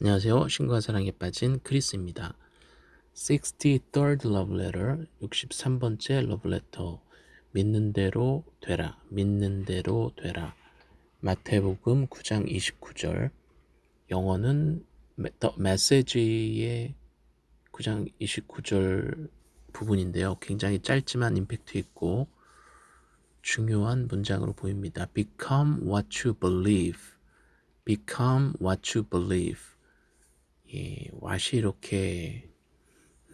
안녕하세요. 신과 사랑에 빠진 크리스입니다. 63rd love letter, 63번째 love letter. 믿는 대로 되라. 믿는 대로 되라. 마태복음 9장 29절. 영어는 The Message의 9장 29절 부분인데요. 굉장히 짧지만 임팩트 있고 중요한 문장으로 보입니다. Become what you believe. Become what you believe. 예, 왓이 이렇게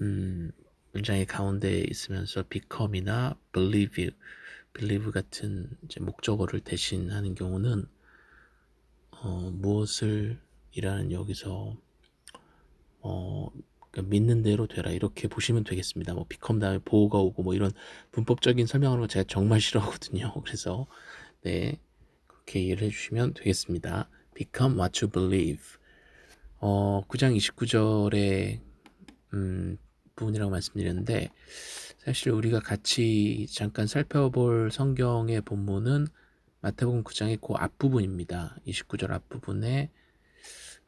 음, 문장의 가운데 있으면서 become이나 believe, believe 같은 목적어를 대신하는 경우는 어, 무엇을 이라는 여기서 어, 그러니까 믿는 대로 되라 이렇게 보시면 되겠습니다. 뭐 become 다음에 보호가 오고 뭐 이런 문법적인 거 제가 정말 싫어하거든요. 그래서 네 그렇게 이해를 해주시면 되겠습니다. become what you believe. 어, 9장 29절에 음, 부분이라고 말씀드렸는데 사실 우리가 같이 잠깐 살펴볼 성경의 본문은 마태복음 9장의 그 앞부분입니다. 29절 앞부분에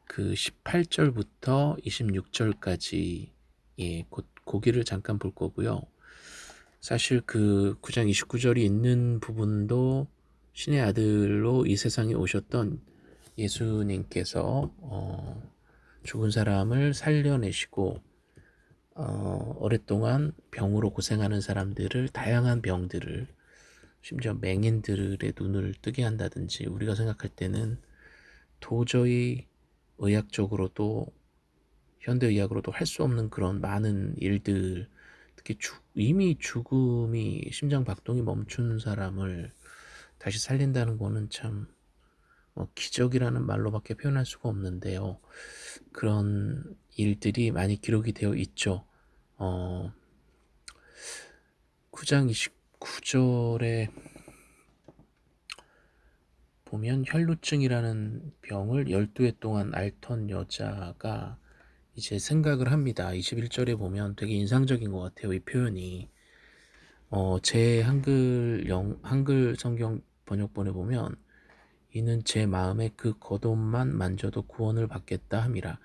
그 18절부터 26절까지 예, 곧 고기를 잠깐 볼 거고요. 사실 그 9장 29절이 있는 부분도 신의 아들로 이 세상에 오셨던 예수님께서 어, 죽은 사람을 살려내시고 어, 오랫동안 병으로 고생하는 사람들을 다양한 병들을 심지어 맹인들의 눈을 뜨게 한다든지 우리가 생각할 때는 도저히 의학적으로도 현대의학으로도 할 수 없는 그런 많은 일들 특히 주, 이미 죽음이 심장 박동이 멈춘 사람을 다시 살린다는 거는 참뭐 기적이라는 말로밖에 표현할 수가 없는데요. 그런 일들이 많이 기록이 되어 있죠. 어, 9장 29절에 보면 혈루증이라는 병을 12해 동안 앓던 여자가 이제 생각을 합니다. 21절에 보면 되게 인상적인 것 같아요. 이 표현이. 어, 제 한글 영, 한글 성경 번역본에 보면 이는 제 마음에 그 겉옷만 만져도 구원을 받겠다 함이라.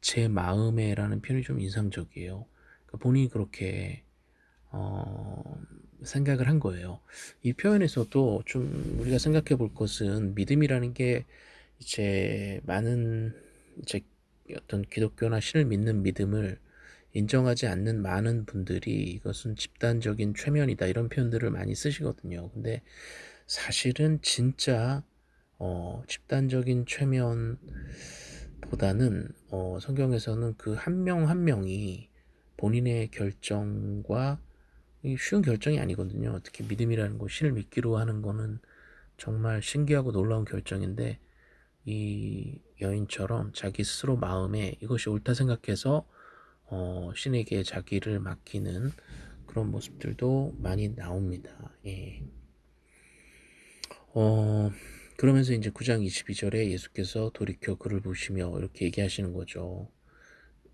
제 마음에 라는 표현이 좀 인상적이에요. 그러니까 본인이 그렇게 어, 생각을 한 거예요. 이 표현에서도 좀 우리가 생각해 볼 것은 믿음이라는 게 이제 많은 이제 어떤 기독교나 신을 믿는 믿음을 인정하지 않는 많은 분들이 이것은 집단적인 최면이다 이런 표현들을 많이 쓰시거든요. 근데 사실은 진짜 어, 집단적인 최면보다는 어, 성경에서는 그 한명한 명이 본인의 결정과 쉬운 결정이 아니거든요. 특히 믿음이라는 거, 신을 믿기로 하는 거는 정말 신기하고 놀라운 결정인데 이 여인처럼 자기 스스로 마음에 이것이 옳다 생각해서 어, 신에게 자기를 맡기는 그런 모습들도 많이 나옵니다. 예. 어, 그러면서 이제 9장 22절에 예수께서 돌이켜 그를 보시며 이렇게 얘기하시는 거죠.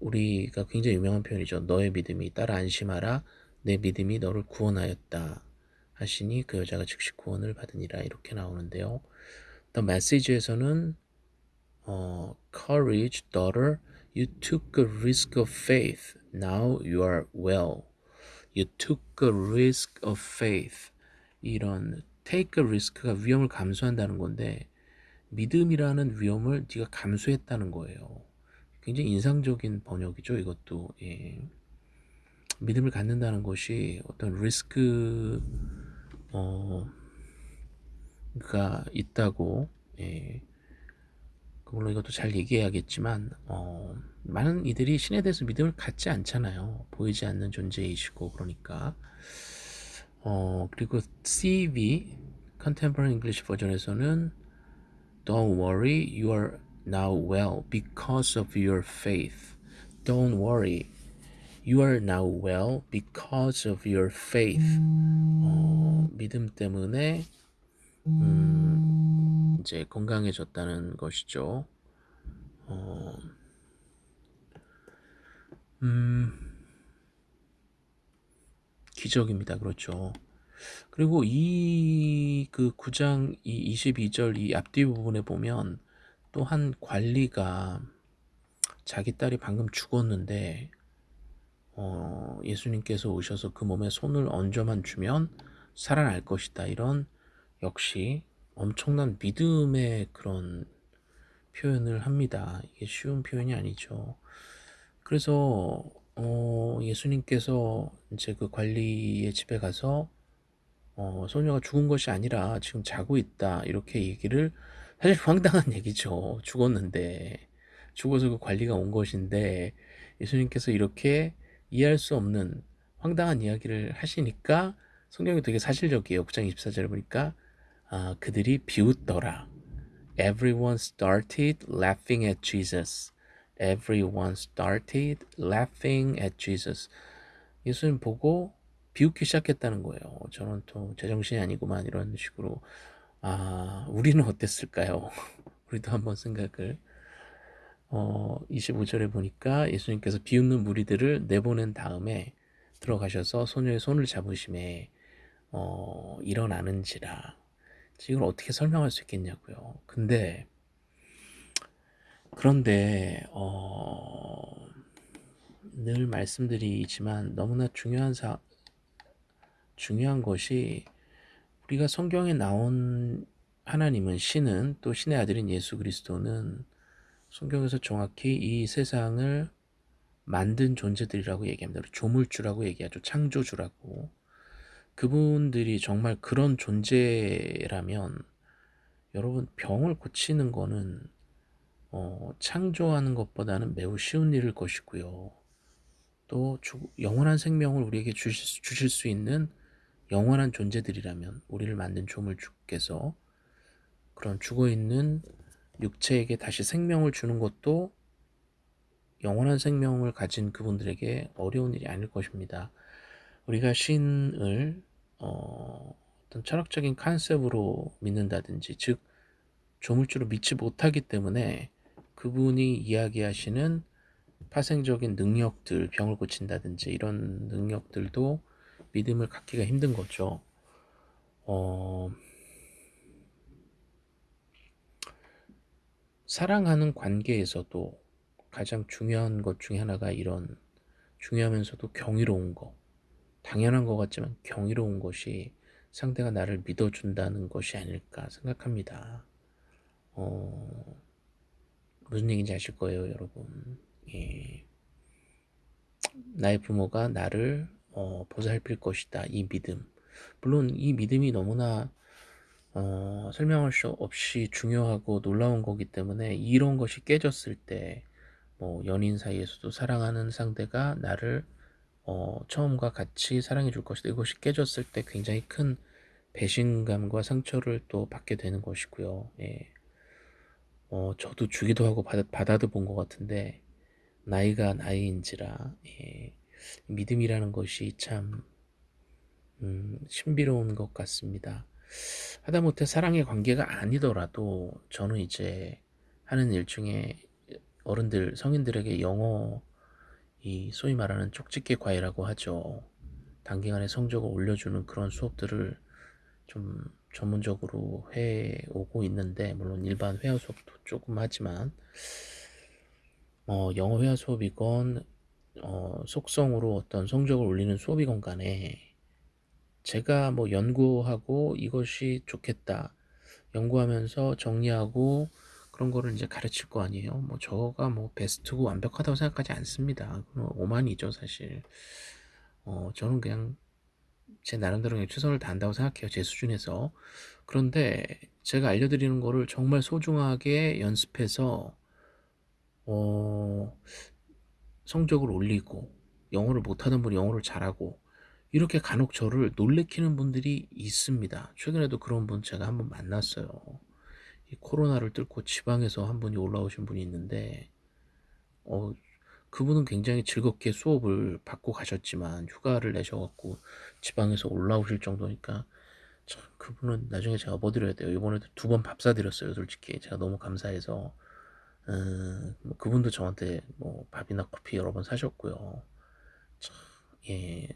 우리가 굉장히 유명한 표현이죠. 너의 믿음이 따라 안심하라. 내 믿음이 너를 구원하였다. 하시니 그 여자가 즉시 구원을 받으니라 이렇게 나오는데요. The Message에서는 어, Courage, daughter, you took a risk of faith. Now you are well. You took a risk of faith. 이런 take a risk가 위험을 감수한다는 건데 믿음이라는 위험을 네가 감수했다는 거예요. 굉장히 인상적인 번역이죠. 이것도 예. 믿음을 갖는다는 것이 어떤 리스크 어, 가 있다고 예. 물론 이것도 잘 얘기해야겠지만 어, 많은 이들이 신에 대해서 믿음을 갖지 않잖아요. 보이지 않는 존재이시고 그러니까 어, 그리고 CV Contemporary English 버전에서는 Don't worry, you are now well because of your faith. Don't worry, you are now well because of your faith. 어, 믿음 때문에 음, 이제 건강해졌다는 것이죠. 어, 음, 기적입니다. 그렇죠. 그리고 이 그 9장 이 22절 이 앞뒤 부분에 보면 또한 관리가 자기 딸이 방금 죽었는데 어, 예수님께서 오셔서 그 몸에 손을 얹어만 주면 살아날 것이다. 이런 역시 엄청난 믿음의 그런 표현을 합니다. 이게 쉬운 표현이 아니죠. 그래서 어, 예수님께서 이제 그 관리의 집에 가서 어, 소녀가 죽은 것이 아니라 지금 자고 있다 이렇게 얘기를 사실 황당한 얘기죠. 죽었는데 죽어서 그 관리가 온 것인데 예수님께서 이렇게 이해할 수 없는 황당한 이야기를 하시니까 성경이 되게 사실적이에요. 9장 24절에 보니까 아, 그들이 비웃더라. Everyone started laughing at Jesus. Everyone started laughing at Jesus. 예수님 보고 비웃기 시작했다는 거예요. 저는 또 제정신이 아니구만 이런 식으로 아 우리는 어땠을까요? 우리도 한번 생각을 어 25절에 보니까 예수님께서 비웃는 무리들을 내보낸 다음에 들어가셔서 소녀의 손을 잡으심에 어 일어나는지라 이걸 어떻게 설명할 수 있겠냐고요. 근데 그런데 어, 늘 말씀드리지만 너무나 중요한 사 중요한 것이 우리가 성경에 나온 하나님은 신은 또 신의 아들인 예수 그리스도는 성경에서 정확히 이 세상을 만든 존재들이라고 얘기합니다. 조물주라고 얘기하죠. 창조주라고. 그분들이 정말 그런 존재라면 여러분 병을 고치는 거는 어, 창조하는 것보다는 매우 쉬운 일일 것이고요. 또 주, 영원한 생명을 우리에게 주실, 주실 수 있는 영원한 존재들이라면 우리를 만든 조물주께서 그런 죽어있는 육체에게 다시 생명을 주는 것도 영원한 생명을 가진 그분들에게 어려운 일이 아닐 것입니다. 우리가 신을 어, 어떤 철학적인 컨셉으로 믿는다든지 즉 조물주로 믿지 못하기 때문에 그분이 이야기하시는 파생적인 능력들 병을 고친다든지 이런 능력들도 믿음을 갖기가 힘든 거죠. 어, 사랑하는 관계에서도 가장 중요한 것 중에 하나가 이런 중요하면서도 경이로운 것 당연한 것 같지만 경이로운 것이 상대가 나를 믿어준다는 것이 아닐까 생각합니다. 어, 무슨 얘기인지 아실 거예요, 여러분. 예. 나의 부모가 나를 어, 보살필 것이다. 이 믿음. 물론 이 믿음이 너무나 어, 설명할 수 없이 중요하고 놀라운 거기 때문에 이런 것이 깨졌을 때, 뭐 연인 사이에서도 사랑하는 상대가 나를 어, 처음과 같이 사랑해 줄 것이다. 이것이 깨졌을 때 굉장히 큰 배신감과 상처를 또 받게 되는 것이고요. 예. 어, 저도 주기도 하고 받, 받아도 본 것 같은데 나이가 나이인지라 예. 믿음이라는 것이 참 음, 신비로운 것 같습니다. 하다못해 사랑의 관계가 아니더라도 저는 이제 하는 일 중에 어른들 성인들에게 영어 이 소위 말하는 쪽집게 과외라고 하죠. 단기간에 성적을 올려주는 그런 수업들을 좀 전문적으로 해 오고 있는데 물론 일반 회화 수업도 조금 하지만 어, 영어 회화 수업이건 어, 속성으로 어떤 성적을 올리는 수업이건 간에 제가 뭐 연구하고 이것이 좋겠다 연구하면서 정리하고 그런 거를 이제 가르칠 거 아니에요. 뭐 저가 뭐 베스트고 완벽하다고 생각하지 않습니다. 오만이죠 사실. 어 저는 그냥 제 나름대로 최선을 다한다고 생각해요. 제 수준에서. 그런데 제가 알려드리는 거를 정말 소중하게 연습해서 어 성적을 올리고 영어를 못하는 분이 영어를 잘하고 이렇게 간혹 저를 놀래키는 분들이 있습니다. 최근에도 그런 분 제가 한번 만났어요. 이 코로나를 뚫고 지방에서 한 분이 올라오신 분이 있는데 어, 그분은 굉장히 즐겁게 수업을 받고 가셨지만 휴가를 내셔갖고 지방에서 올라오실 정도니까 참 그분은 나중에 제가 뭐 드려야 돼요 이번에도 두 번 밥 사드렸어요 솔직히 제가 너무 감사해서 음, 뭐 그분도 저한테 뭐 밥이나 커피 여러 번 사셨고요 참, 예,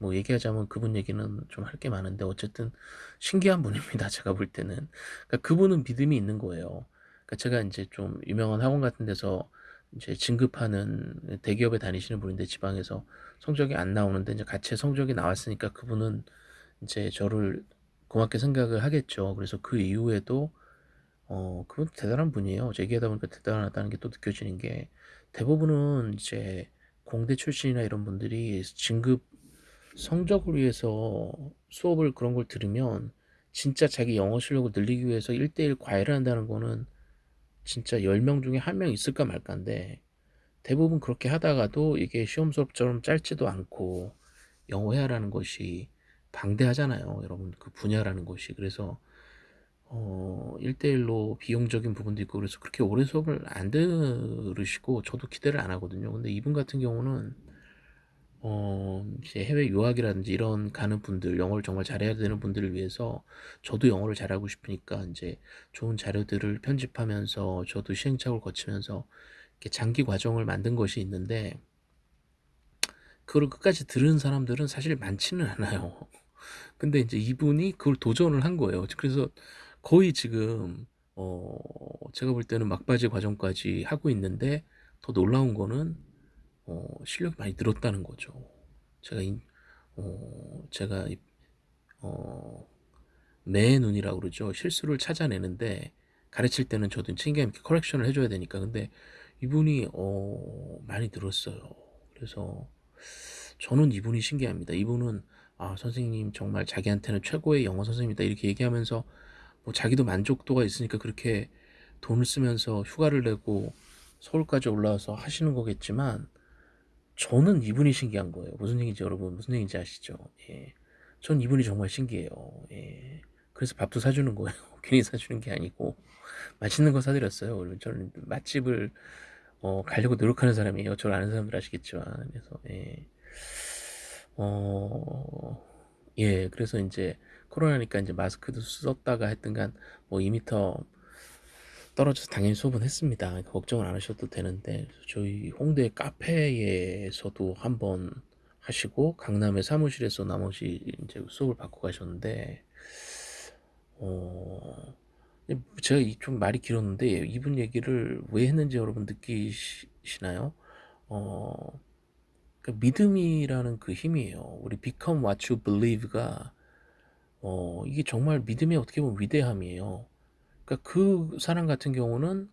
뭐 얘기하자면 그분 얘기는 좀 할 게 많은데 어쨌든 신기한 분입니다. 제가 볼 때는. 그러니까 그분은 믿음이 있는 거예요. 그러니까 제가 이제 좀 유명한 학원 같은 데서 이제 진급하는 대기업에 다니시는 분인데 지방에서 성적이 안 나오는데 이제 같이 성적이 나왔으니까 그분은 이제 저를 고맙게 생각을 하겠죠. 그래서 그 이후에도 어 그분 대단한 분이에요. 얘기하다 보니까 대단하다는 게 또 느껴지는 게 대부분은 이제 공대 출신이나 이런 분들이 진급 성적을 위해서 수업을 그런 걸 들으면 진짜 자기 영어 실력을 늘리기 위해서 1대1 과외를 한다는 거는 진짜 10명 중에 한 명 있을까 말까인데 대부분 그렇게 하다가도 이게 시험 수업처럼 짧지도 않고 영어 회화라는 것이 방대하잖아요. 여러분 그 분야라는 것이 그래서 어 1대1로 비용적인 부분도 있고 그래서 그렇게 오래 수업을 안 들으시고 저도 기대를 안 하거든요. 근데 이분 같은 경우는 어 이제 해외 유학이라든지 이런 가는 분들 영어를 정말 잘해야 되는 분들을 위해서 저도 영어를 잘하고 싶으니까 이제 좋은 자료들을 편집하면서 저도 시행착오를 거치면서 이렇게 장기 과정을 만든 것이 있는데 그걸 끝까지 들은 사람들은 사실 많지는 않아요. 근데 이제 이분이 그걸 도전을 한 거예요. 그래서 거의 지금 어 제가 볼 때는 막바지 과정까지 하고 있는데 더 놀라운 거는 어 실력이 많이 늘었다는 거죠. 제가 이, 어 제가 이, 어 매의 눈이라고 그러죠. 실수를 찾아내는데 가르칠 때는 저도 책임감 있게 커렉션을 해줘야 되니까 근데 이분이 어 많이 늘었어요. 그래서 저는 이분이 신기합니다. 이분은 아 선생님 정말 자기한테는 최고의 영어 선생님이다 이렇게 얘기하면서 뭐 자기도 만족도가 있으니까 그렇게 돈을 쓰면서 휴가를 내고 서울까지 올라와서 하시는 거겠지만 저는 이분이 신기한 거예요. 무슨 얘기인지 여러분 무슨 얘기인지 아시죠? 예. 전 이분이 정말 신기해요. 예. 그래서 밥도 사주는 거예요. 괜히 사주는 게 아니고 맛있는 거 사드렸어요. 원래 저는 맛집을 어, 가려고 노력하는 사람이에요. 저를 아는 사람들 아시겠지만 그래서 예. 어, 예, 그래서 이제 코로나니까 이제 마스크도 썼다가 했던간 뭐 2m 떨어져서 당연히 수업은 했습니다. 걱정을 안 하셔도 되는데 저희 홍대 카페에서도 한번 하시고 강남의 사무실에서 나머지 이제 수업을 받고 가셨는데 어 제가 좀 말이 길었는데 이분 얘기를 왜 했는지 여러분 느끼시나요? 어그 믿음이라는 그 힘이에요. 우리 become what you believe가 어 이게 정말 믿음이 어떻게 보면 위대함이에요. 그러니까 그 사람 같은 경우는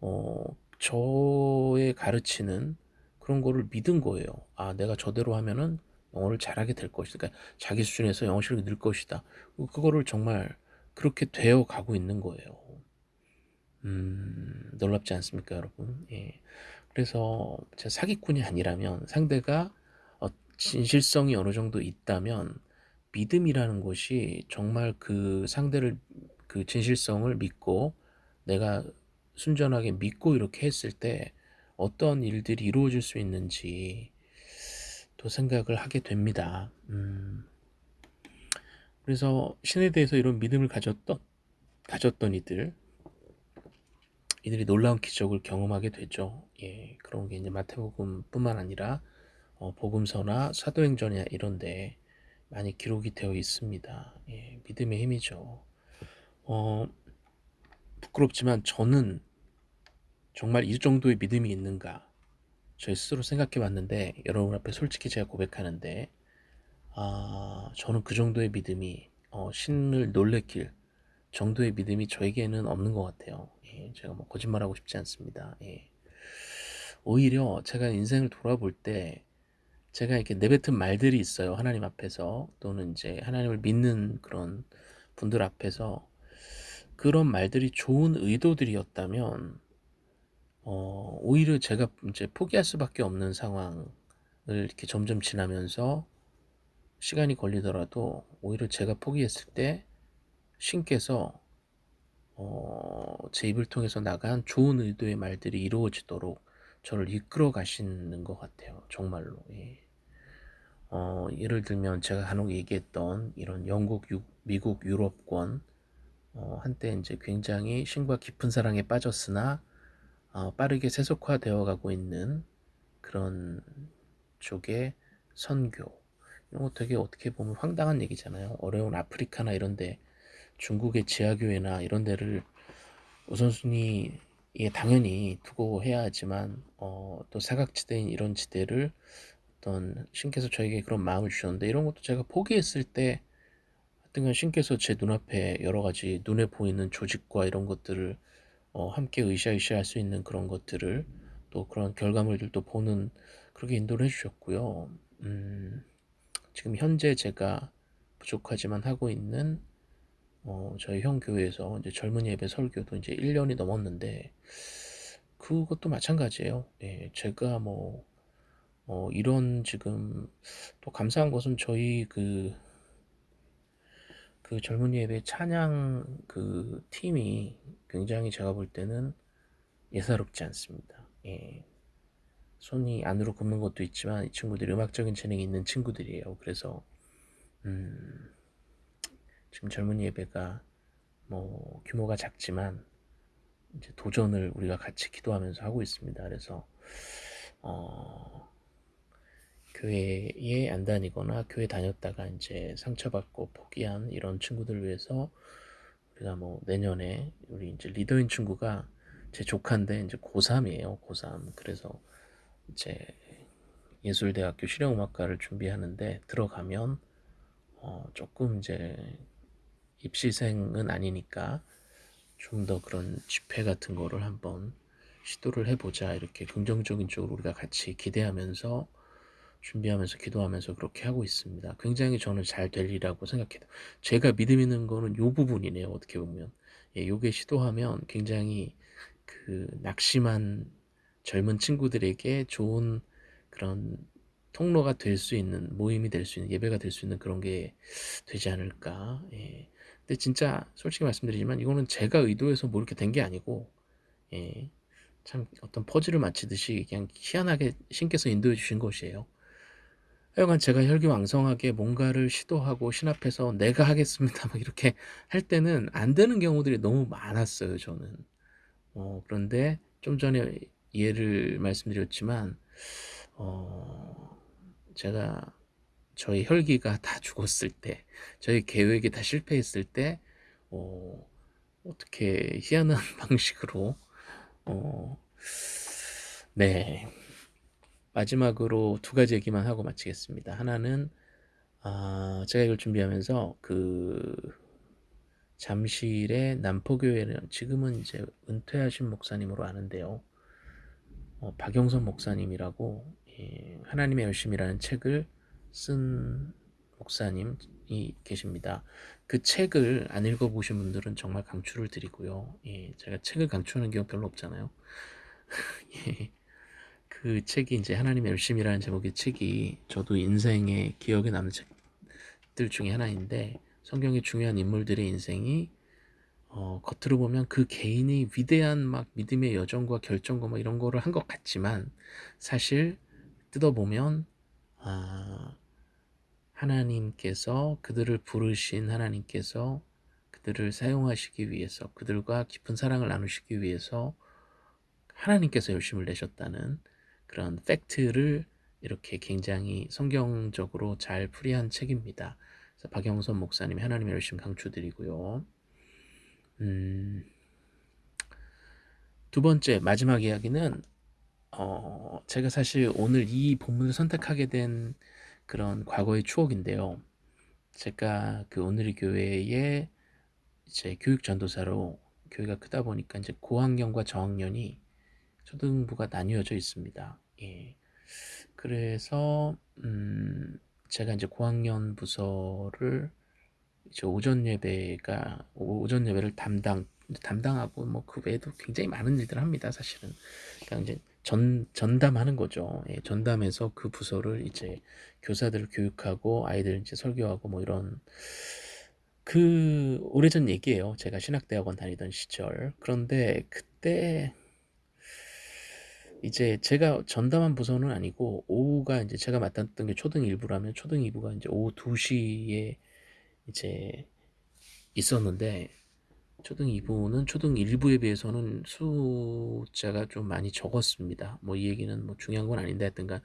어 저의 가르치는 그런 거를 믿은 거예요. 아 내가 저대로 하면은 영어를 잘하게 될 것이다. 그러니까 자기 수준에서 영어 실력이 늘 것이다. 그거를 정말 그렇게 되어 가고 있는 거예요. 음, 놀랍지 않습니까, 여러분? 예. 그래서 제 사기꾼이 아니라면 상대가 어, 진실성이 어느 정도 있다면 믿음이라는 것이 정말 그 상대를 그 진실성을 믿고 내가 순전하게 믿고 이렇게 했을 때 어떤 일들이 이루어질 수 있는지 또 생각을 하게 됩니다. 음. 그래서 신에 대해서 이런 믿음을 가졌던 가졌던 이들 이들이 놀라운 기적을 경험하게 되죠. 예, 그런 게 이제 마태복음뿐만 아니라 어, 복음서나 사도행전이나 이런데 많이 기록이 되어 있습니다. 예, 믿음의 힘이죠. 어, 부끄럽지만 저는 정말 이 정도의 믿음이 있는가 저희 스스로 생각해 봤는데 여러분 앞에 솔직히 제가 고백하는데 아, 저는 그 정도의 믿음이 어, 신을 놀래킬 정도의 믿음이 저에게는 없는 것 같아요. 예, 제가 뭐 거짓말하고 싶지 않습니다. 예. 오히려 제가 인생을 돌아볼 때 제가 이렇게 내뱉은 말들이 있어요. 하나님 앞에서 또는 이제 하나님을 믿는 그런 분들 앞에서 그런 말들이 좋은 의도들이었다면 어, 오히려 제가 이제 포기할 수밖에 없는 상황을 이렇게 점점 지나면서 시간이 걸리더라도 오히려 제가 포기했을 때 신께서 어, 제 입을 통해서 나간 좋은 의도의 말들이 이루어지도록 저를 이끌어 가시는 것 같아요. 정말로. 예. 어, 예를 들면 제가 간혹 얘기했던 이런 영국, 유, 미국, 유럽권 어, 한때 이제 굉장히 신과 깊은 사랑에 빠졌으나 어, 빠르게 세속화되어 가고 있는 그런 쪽의 선교 이런 거 되게 어떻게 보면 황당한 얘기잖아요. 어려운 아프리카나 이런데 중국의 지하교회나 이런 데를 우선순위 이게 당연히 두고 해야 하지만 어 또 사각지대인 이런 지대를 어떤 신께서 저에게 그런 마음을 주셨는데 이런 것도 제가 포기했을 때 하여튼간 신께서 제 눈앞에 여러 가지 눈에 보이는 조직과 이런 것들을 어 함께 으쌰으쌰 할 수 있는 그런 것들을 또 그런 결과물들도 보는 그렇게 인도를 해 주셨고요. 음 지금 현재 제가 부족하지만 하고 있는 어 저희 형 교회에서 이제 젊은 예배 설교도 이제 1 년이 넘었는데 그것도 마찬가지예요. 예 제가 뭐 어 이런 지금 또 감사한 것은 저희 그 그 젊은 예배 찬양 그 팀이 굉장히 제가 볼 때는 예사롭지 않습니다. 예. 손이 안으로 굽는 것도 있지만 이 친구들이 음악적인 재능이 있는 친구들이에요. 그래서 음 지금 젊은 예배가 뭐 규모가 작지만 이제 도전을 우리가 같이 기도하면서 하고 있습니다. 그래서 어 교회에 안 다니거나 교회 다녔다가 이제 상처받고 포기한 이런 친구들을 위해서 우리가 뭐 내년에 우리 이제 리더인 친구가 제 조카인데 이제 고3이에요. 고3. 그래서 이제 예술대학교 실용음악과를 준비하는데 들어가면 어 조금 이제 입시생은 아니니까 좀 더 그런 집회 같은 거를 한번 시도를 해보자 이렇게 긍정적인 쪽으로 우리가 같이 기대하면서 준비하면서 기도하면서 그렇게 하고 있습니다. 굉장히 저는 잘 되리라고 생각해요. 제가 믿음 있는 거는 요 부분이네요. 어떻게 보면 예, 요게 시도하면 굉장히 그 낙심한 젊은 친구들에게 좋은 그런 통로가 될 수 있는 모임이 될 수 있는 예배가 될 수 있는 그런 게 되지 않을까. 예. 근데 진짜 솔직히 말씀드리지만 이거는 제가 의도해서 뭐 이렇게 된 게 아니고 예. 참 어떤 퍼즐을 맞히듯이 그냥 희한하게 신께서 인도해 주신 것이에요. 하여간 제가 혈기왕성하게 뭔가를 시도하고 신 앞에서 내가 하겠습니다 막 이렇게 할 때는 안 되는 경우들이 너무 많았어요 저는. 어 그런데 좀 전에 예를 말씀드렸지만 어 제가 저희 혈기가 다 죽었을 때 저희 계획이 다 실패했을 때 어 어떻게 희한한 방식으로 어 네. 마지막으로 두 가지 얘기만 하고 마치겠습니다. 하나는 아 제가 이걸 준비하면서 그 잠실의 남포교회는 지금은 이제 은퇴하신 목사님으로 아는데요. 어 박영선 목사님이라고 예 하나님의 열심이라는 책을 쓴 목사님이 계십니다. 그 책을 안 읽어 보신 분들은 정말 강추를 드리고요. 예 제가 책을 강추하는 경우 별로 없잖아요. 예. 그 책이 이제 하나님의 열심이라는 제목의 책이 저도 인생에 기억에 남는 책들 중에 하나인데 성경의 중요한 인물들의 인생이 어 겉으로 보면 그 개인이 위대한 막 믿음의 여정과 결정과 뭐 이런 거를 한 것 같지만 사실 뜯어보면 아 하나님께서 그들을 부르신 하나님께서 그들을 사용하시기 위해서 그들과 깊은 사랑을 나누시기 위해서 하나님께서 열심을 내셨다는 그런 팩트를 이렇게 굉장히 성경적으로 잘 풀이한 책입니다. 그래서 박영선 목사님이 하나님의 열심 강추드리고요. 음, 두 번째 마지막 이야기는 어, 제가 사실 오늘 이 본문을 선택하게 된 그런 과거의 추억인데요. 제가 그 오늘의 교회에 이제 교육 전도사로 교회가 크다 보니까 이제 고학년과 저학년이 초등부가 나뉘어져 있습니다. 예. 그래서 음 제가 이제 고학년 부서를 이제 오전 예배가 오전 예배를 담당 담당하고 뭐 그 외에도 굉장히 많은 일들을 합니다. 사실은. 그러니까 이제 전 전담하는 거죠. 예, 전담해서 그 부서를 이제 교사들을 교육하고 아이들 이제 설교하고 뭐 이런 그 오래전 얘기예요. 제가 신학대학원 다니던 시절. 그런데 그때 이제 제가 전담한 부서는 아니고 오후가 이제 제가 맡았던 게 초등 1부라면 초등 2부가 이제 오후 2시에 이제 있었는데 초등 2부는 초등 1부에 비해서는 숫자가 좀 많이 적었습니다. 뭐 이 얘기는 뭐 중요한 건 아닌데 하여튼간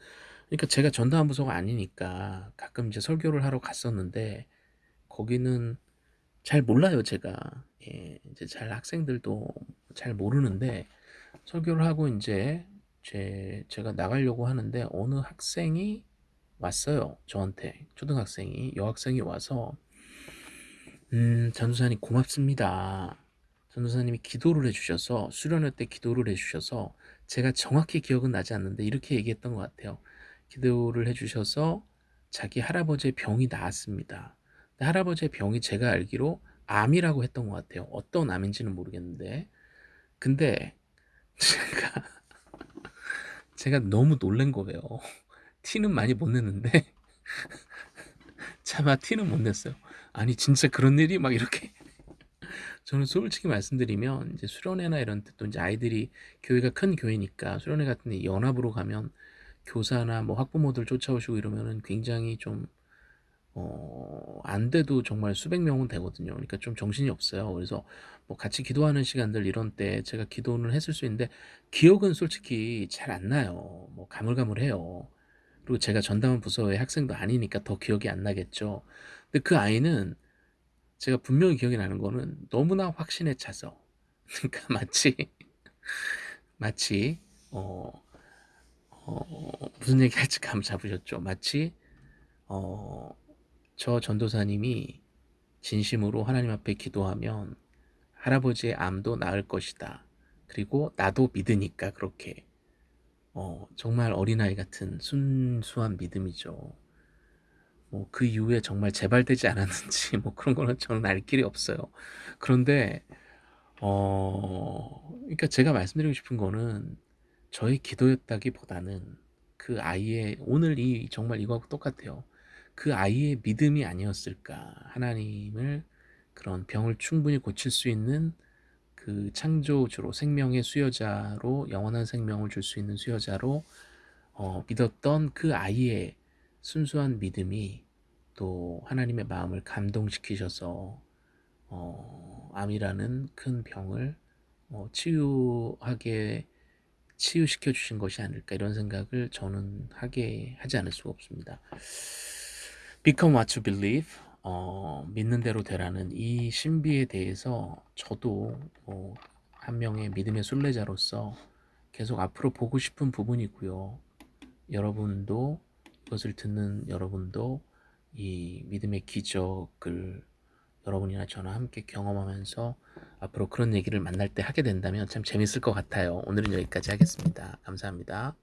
그러니까 제가 전담한 부서가 아니니까 가끔 이제 설교를 하러 갔었는데 거기는 잘 몰라요 제가 예, 이제 잘 학생들도 잘 모르는데 설교를 하고 인제 제 제가 나가려고 하는데 어느 학생이 왔어요. 저한테 초등학생이 여학생이 와서 음 "전도사님 고맙습니다. 전도사님이 기도를 해 주셔서 수련회 때 기도를 해 주셔서" 제가 정확히 기억은 나지 않는데 이렇게 얘기했던 것 같아요. "기도를 해 주셔서 자기 할아버지의 병이 나았습니다." 할아버지의 병이 제가 알기로 암이라고 했던 것 같아요. 어떤 암인지는 모르겠는데. 근데 제가 제가 너무 놀란 거예요. 티는 많이 못 냈는데 차마 티는 못 냈어요. "아니 진짜 그런 일이?" 막 이렇게. 저는 솔직히 말씀드리면 이제 수련회나 이런 데또 인제 아이들이 교회가 큰 교회니까 수련회 같은 데 연합으로 가면 교사나 뭐 학부모들 쫓아오시고 이러면은 굉장히 좀 어 안 돼도 정말 수백 명은 되거든요. 그러니까 좀 정신이 없어요. 그래서 뭐 같이 기도하는 시간들 이런 때 제가 기도는 했을 수 있는데 기억은 솔직히 잘 안 나요. 뭐 가물가물해요. 그리고 제가 전담한 부서의 학생도 아니니까 더 기억이 안 나겠죠. 근데 그 아이는 제가 분명히 기억이 나는 거는 너무나 확신에 차서 그러니까 마치 마치 어 어 무슨 얘기 할지 감 잡으셨죠? 마치 어 저 전도사님이 진심으로 하나님 앞에 기도하면 할아버지의 암도 나을 것이다. 그리고 나도 믿으니까 그렇게 어 정말 어린아이 같은 순수한 믿음이죠. 뭐 그 이후에 정말 재발되지 않았는지 뭐 그런 거는 저는 알 길이 없어요. 그런데 어 그러니까 제가 말씀드리고 싶은 거는 저의 기도였다기보다는 그 아이의 오늘 이 정말 이거하고 똑같아요. 그 아이의 믿음이 아니었을까. 하나님을 그런 병을 충분히 고칠 수 있는 그 창조주로 생명의 수여자로 영원한 생명을 줄 수 있는 수여자로 어 믿었던 그 아이의 순수한 믿음이 또 하나님의 마음을 감동시키셔서 어 암이라는 큰 병을 어 치유하게 치유시켜 주신 것이 아닐까 이런 생각을 저는 하게 하지 않을 수가 없습니다. Become what you believe. 어 믿는 대로 되라는 이 신비에 대해서 저도 뭐 한 명의 믿음의 순례자로서 계속 앞으로 보고 싶은 부분이고요. 여러분도 이것을 듣는 여러분도 이 믿음의 기적을 여러분이나 저나 함께 경험하면서 앞으로 그런 얘기를 만날 때 하게 된다면 참 재밌을 것 같아요. 오늘은 여기까지 하겠습니다. 감사합니다.